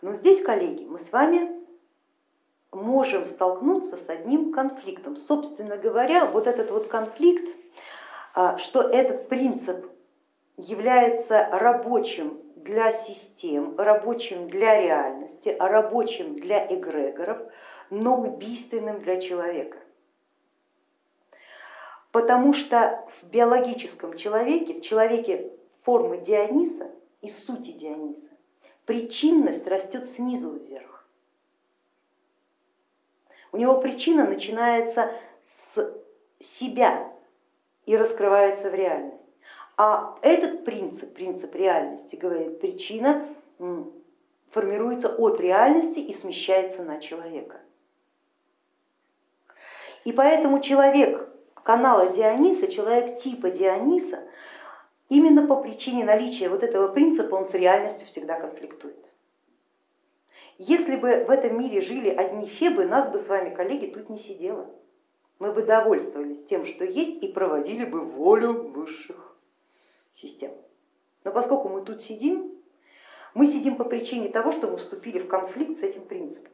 Но здесь, коллеги, мы с вами можем столкнуться с одним конфликтом. Собственно говоря, вот этот вот конфликт, а, что этот принцип является рабочим для систем, рабочим для реальности, рабочим для эгрегоров, но убийственным для человека. Потому что в биологическом человеке, в человеке формы Диониса и сути Диониса, причинность растет снизу вверх. У него причина начинается с себя и раскрывается в реальность. А этот принцип, принцип реальности, говорит, причина формируется от реальности и смещается на человека. И поэтому человек канала Диониса, человек типа Диониса, именно по причине наличия вот этого принципа он с реальностью всегда конфликтует. Если бы в этом мире жили одни фебы, нас бы с вами, коллеги, тут не сидело. Мы бы довольствовались тем, что есть, и проводили бы волю высших систем. Но поскольку мы тут сидим, мы сидим по причине того, что мы вступили в конфликт с этим принципом.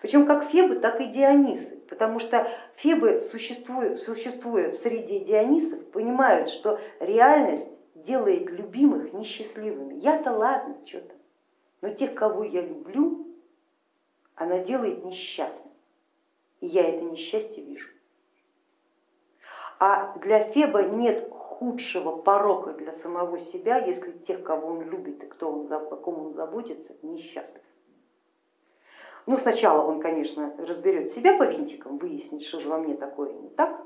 Причем как Фебы, так и Дионисы, потому что Фебы, существуя, существуя в среде Дионисов, понимают, что реальность делает любимых несчастливыми. Я-то ладно, что-то, но тех, кого я люблю, она делает несчастными. И я это несчастье вижу. А для Феба нет худшего порока для самого себя, если тех, кого он любит и кто он, о ком он заботится, несчастлив. Ну, сначала он, конечно, разберет себя по винтикам, выяснит, что же во мне такое не так,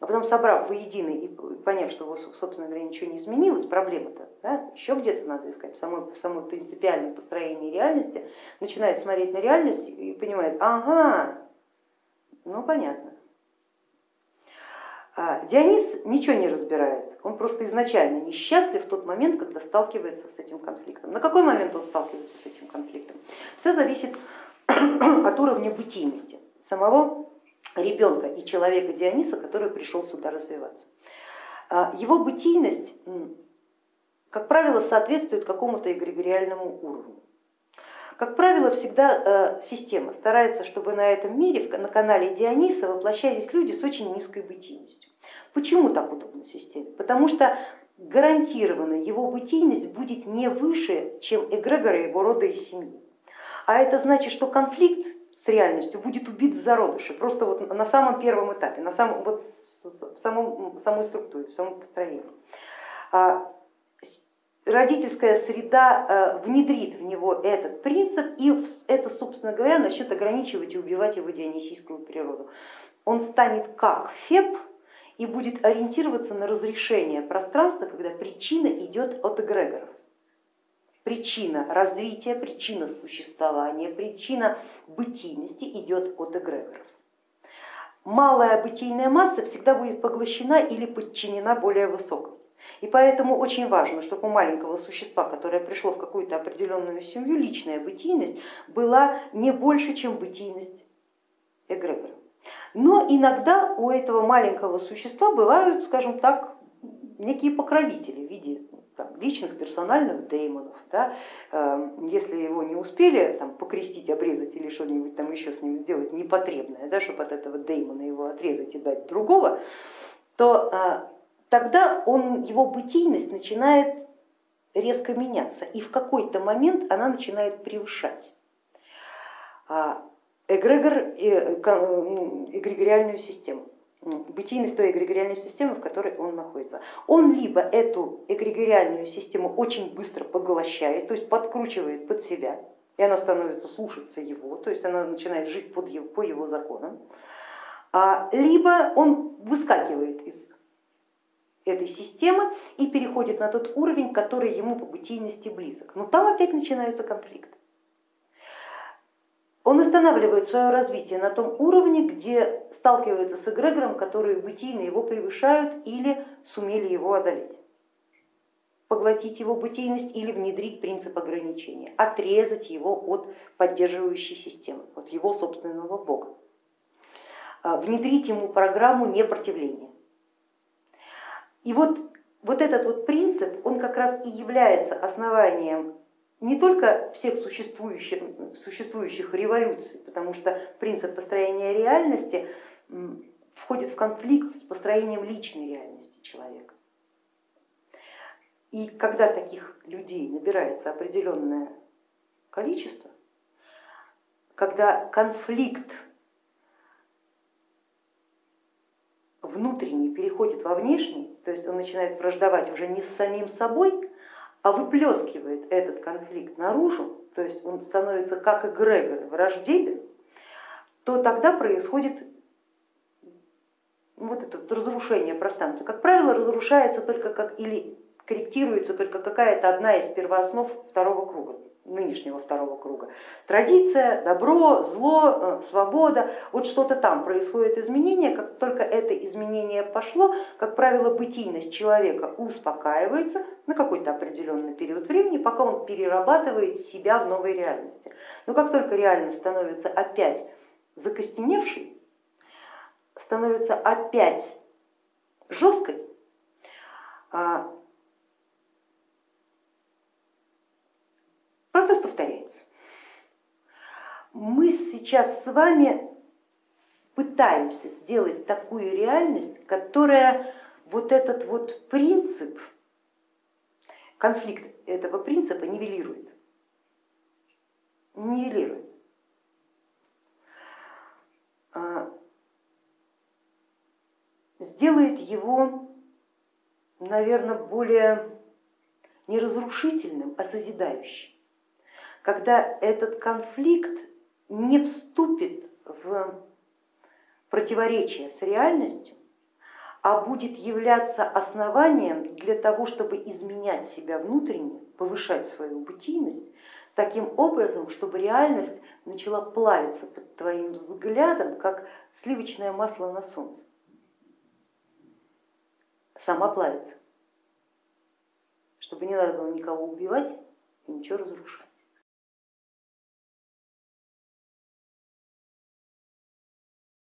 а потом, собрав воедино и поняв, что, собственно говоря, ничего не изменилось, проблема-то да, еще где-то надо искать, в самой принципиальном построении реальности, начинает смотреть на реальность и понимает, ага, ну понятно. А Дионис ничего не разбирает, он просто изначально несчастлив в тот момент, когда сталкивается с этим конфликтом. На какой момент он сталкивается с этим конфликтом? Все зависит от уровня бытийности самого ребенка и человека Диониса, который пришел сюда развиваться. А, его бытийность, как правило, соответствует какому-то эгрегориальному уровню. Как правило, всегда э, система старается, чтобы на этом мире, на канале Диониса воплощались люди с очень низкой бытийностью. Почему так удобно системе? Потому что гарантированно его бытийность будет не выше, чем эгрегора его рода и семьи. А это значит, что конфликт с реальностью будет убит в зародыше, просто вот на самом первом этапе, на самом, вот в, самом, в самой структуре, в самом построении. А родительская среда э, внедрит в него этот принцип, и это, собственно говоря, начнет ограничивать и убивать его дионисийскую природу. Он станет как Феб и будет ориентироваться на разрешение пространства, когда причина идет от эгрегоров причина развития, причина существования, причина бытийности идет от эгрегоров. Малая бытийная масса всегда будет поглощена или подчинена более высокой. И поэтому очень важно, чтобы у маленького существа, которое пришло в какую-то определенную семью, личная бытийность была не больше, чем бытийность эгрегора. Но иногда у этого маленького существа бывают, скажем так, некие покровители в виде личных персональных деймонов. Да? Эм, если его не успели там, покрестить, обрезать или что-нибудь там еще с ним сделать непотребное, да, чтобы от этого деймона его отрезать и дать другого, то э, тогда он, его бытийность начинает резко меняться, и в какой-то момент она начинает превышать а, эгрегор, э, эгрегориальную систему бытийность той эгрегориальной системы, в которой он находится. Он либо эту эгрегориальную систему очень быстро поглощает, то есть подкручивает под себя, и она становится слушаться его, то есть она начинает жить под его, по его законам, а, либо он выскакивает из этой системы и переходит на тот уровень, который ему по бытийности близок. Но там опять начинаются конфликты он останавливает свое развитие на том уровне, где сталкивается с эгрегором, которые бытийно его превышают или сумели его одолеть поглотить его бытийность или внедрить принцип ограничения, отрезать его от поддерживающей системы, от его собственного бога, а, внедрить ему программу непротивления. И вот, вот этот вот принцип, он как раз и является основанием не только всех существующих, существующих революций, потому что принцип построения реальности входит в конфликт с построением личной реальности человека. И когда таких людей набирается определенное количество, когда конфликт внутренний переходит во внешний, то есть он начинает враждовать уже не с самим собой, а выплескивает этот конфликт наружу, то есть он становится как эгрегор враждебен, то тогда происходит вот это разрушение пространства. Как правило, разрушается только как или корректируется только какая-то одна из первооснов второго круга, нынешнего второго круга. Традиция, добро, зло, э, свобода, вот что-то там происходит изменение, как только это изменение пошло, как правило, бытийность человека успокаивается на какой-то определенный период времени, пока он перерабатывает себя в новой реальности. Но как только реальность становится опять закостеневшей, становится опять жесткой, Мы сейчас с вами пытаемся сделать такую реальность, которая вот этот вот принцип, конфликт этого принципа нивелирует. Нивелирует. А, сделает его, наверное, более не разрушительным, а созидающим когда этот конфликт не вступит в противоречие с реальностью, а будет являться основанием для того, чтобы изменять себя внутренне, повышать свою бытийность, таким образом, чтобы реальность начала плавиться под твоим взглядом, как сливочное масло на солнце. Сама плавится, чтобы не надо было никого убивать и ничего разрушать.